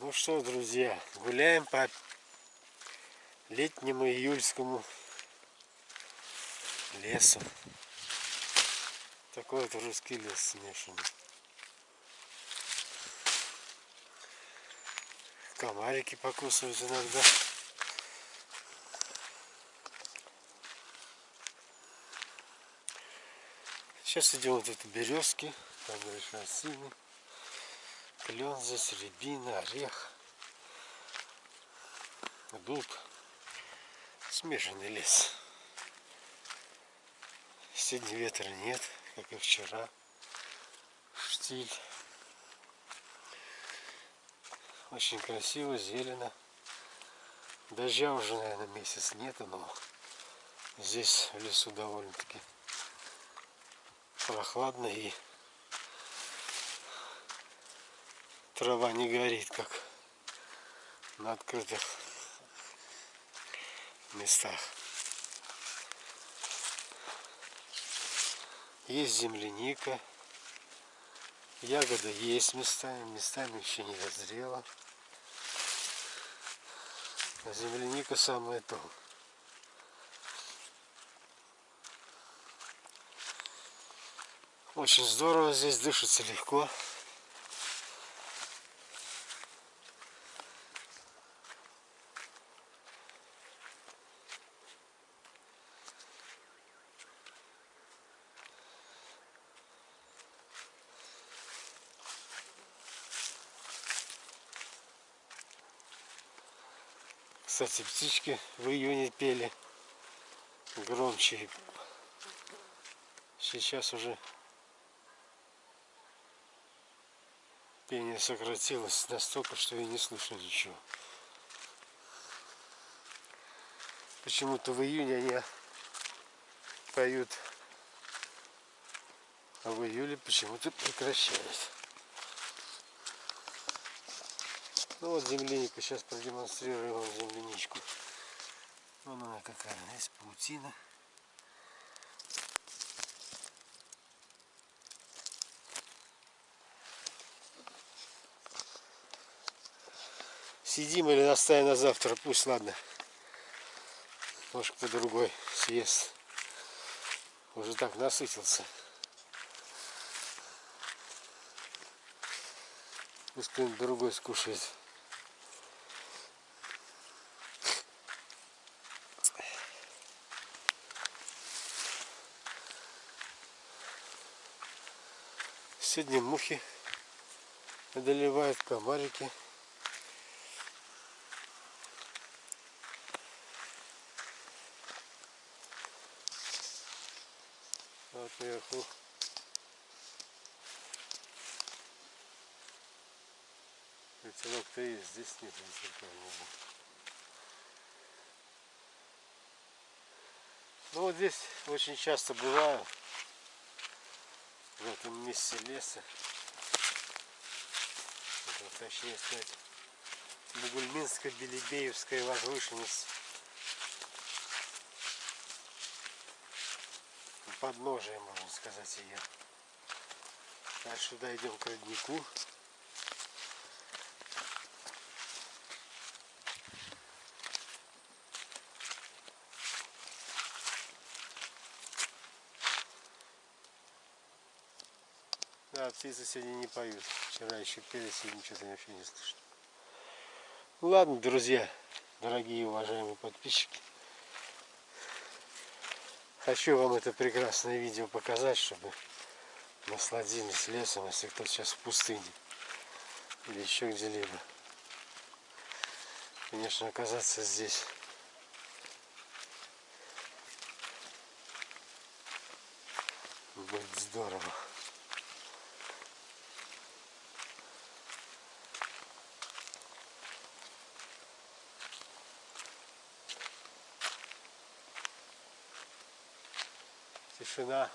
Ну что, друзья, гуляем по летнему июльскому лесу. Такой вот русский лес смешанный. Комарики покусывают иногда. Сейчас идем вот это березки, там дальше осины, клен здесь, рябина, орех, дуб. Смешанный лес. Сегодня ветра нет, как и вчера. Штиль. Очень красиво, зелено. Дождя уже, наверное, месяц нет, но здесь в лесу довольно-таки прохладно и трава не горит, как на открытых местах. Есть земляника. Ягода есть местами, местами еще не дозрела. А земляника самое то. Очень здорово здесь, дышится легко. Кстати, птички в июне пели громче. Сейчас уже пение сократилось настолько, что и не слышно ничего. Почему-то в июне они поют, а в июле почему-то прекращают. Ну вот земляника, сейчас продемонстрирую вам земляничку. Вон она какая, есть паутина. Сидим или наставим на завтра, пусть ладно. Может кто другой съест. Уже так насытился. Пусть кто-нибудь другой скушает. Сегодня мухи одолевают комарики. Вот наверху ветерок-то есть, здесь нет ветерка. Ну вот здесь очень часто бываю в этом месте леса. Это, точнее сказать, Бугульминско-Белебеевская возвышенность. Подножие, можно сказать, ее. Дальше сюда идем к роднику. Да, птицы сегодня не поют. Вчера еще пели, сегодня что-то вообще не слышно. Ну ладно, друзья, дорогие уважаемые подписчики. Хочу вам это прекрасное видео показать, чтобы насладились лесом, если кто сейчас в пустыне или еще где-либо. Конечно, оказаться здесь будет здорово. 是呢，